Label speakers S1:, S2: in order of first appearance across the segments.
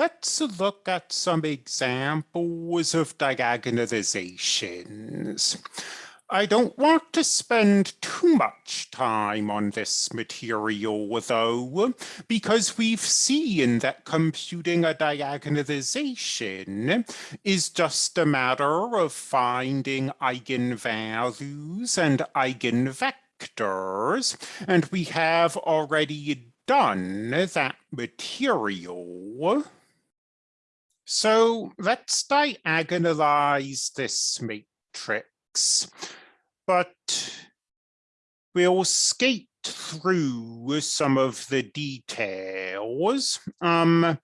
S1: let's look at some examples of diagonalizations. I don't want to spend too much time on this material, though, because we've seen that computing a diagonalization is just a matter of finding eigenvalues and eigenvectors, and we have already done that material. So let's diagonalize this matrix but we'll skate through some of the details. Um,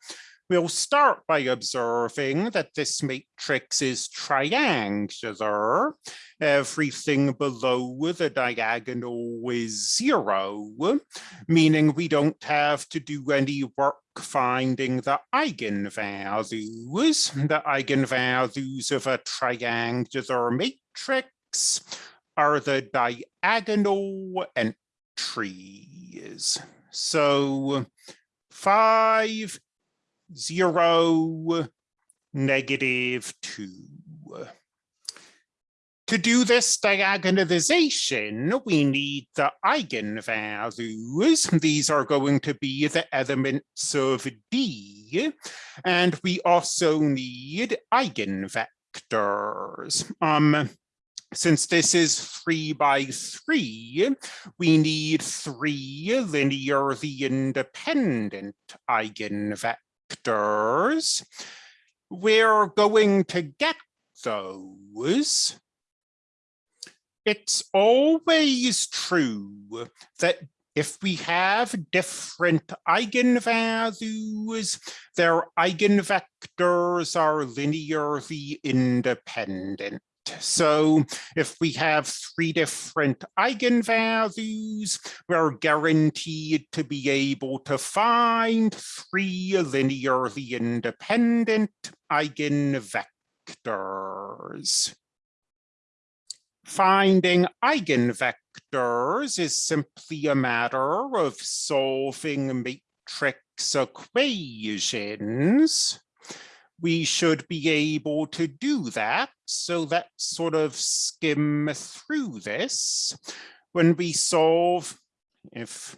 S1: we'll start by observing that this matrix is triangular. Everything below the diagonal is zero, meaning we don't have to do any work finding the eigenvalues. The eigenvalues of a triangular matrix are the diagonal entries. So five, zero, negative two. To do this diagonalization, we need the eigenvalues. These are going to be the elements of D. And we also need eigenvectors. Um, since this is three by three, we need three linearly independent eigenvectors. We're going to get those. It's always true that if we have different eigenvalues, their eigenvectors are linearly independent. So if we have three different eigenvalues, we're guaranteed to be able to find three linearly independent eigenvectors. Finding eigenvectors is simply a matter of solving matrix equations we should be able to do that. So let's sort of skim through this. When we solve, if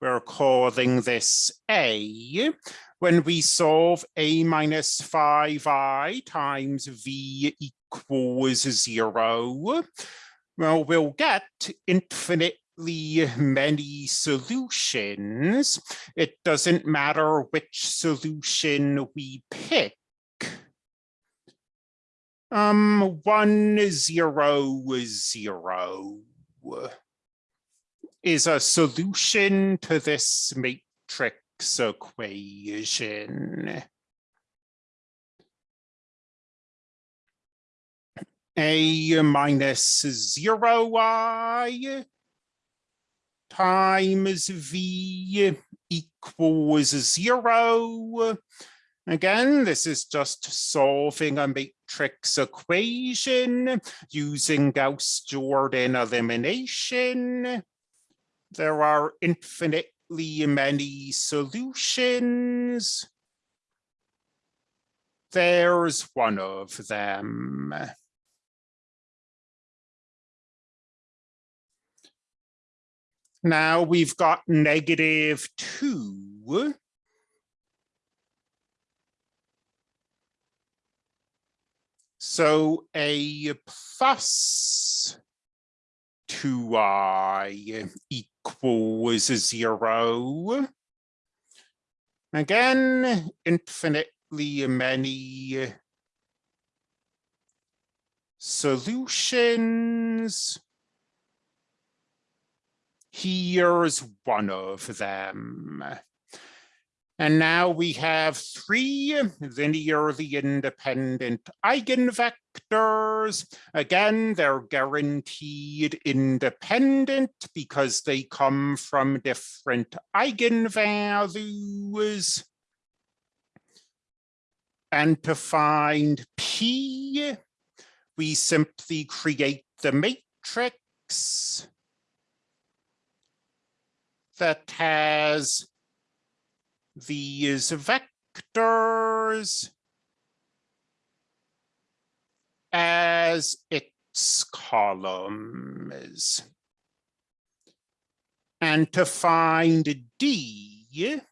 S1: we're calling this A, when we solve A minus 5i times V equals zero, well, we'll get infinitely many solutions. It doesn't matter which solution we pick um, one zero zero is a solution to this matrix equation. A minus zero i times V equals zero Again, this is just solving a matrix equation using Gauss-Jordan elimination. There are infinitely many solutions. There's one of them. Now we've got negative two. So a plus 2i equals zero. Again, infinitely many solutions. Here's one of them. And now we have three linearly independent eigenvectors. Again, they're guaranteed independent because they come from different eigenvalues. And to find P, we simply create the matrix that has these vectors as its columns. And to find D,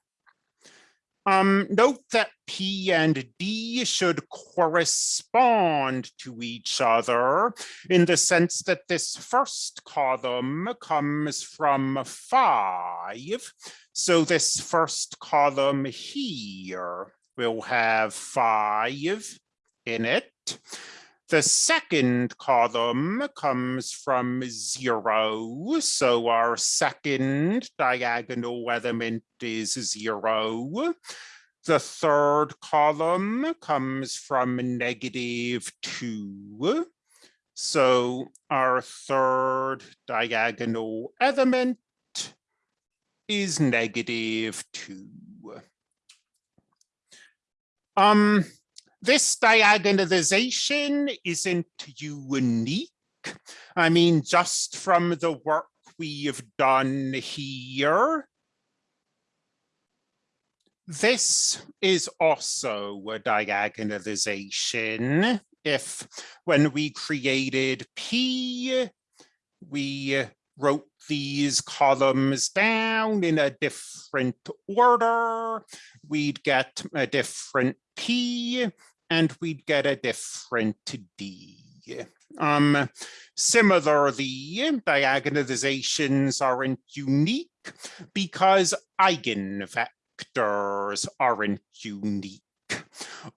S1: um, note that P and D should correspond to each other in the sense that this first column comes from five. So this first column here will have five in it. The second column comes from zero, so our second diagonal element is zero. The third column comes from negative two. So our third diagonal element is negative two. Um, this diagonalization isn't unique. I mean, just from the work we've done here, this is also a diagonalization. If when we created P, we wrote these columns down in a different order, we'd get a different P and we'd get a different D. Um, similarly, diagonalizations aren't unique because eigenvectors aren't unique.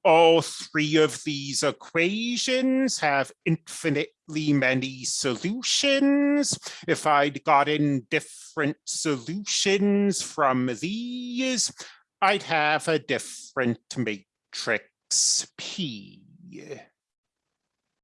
S1: All three of these equations have infinitely many solutions. If I'd gotten different solutions from these, I'd have a different matrix P.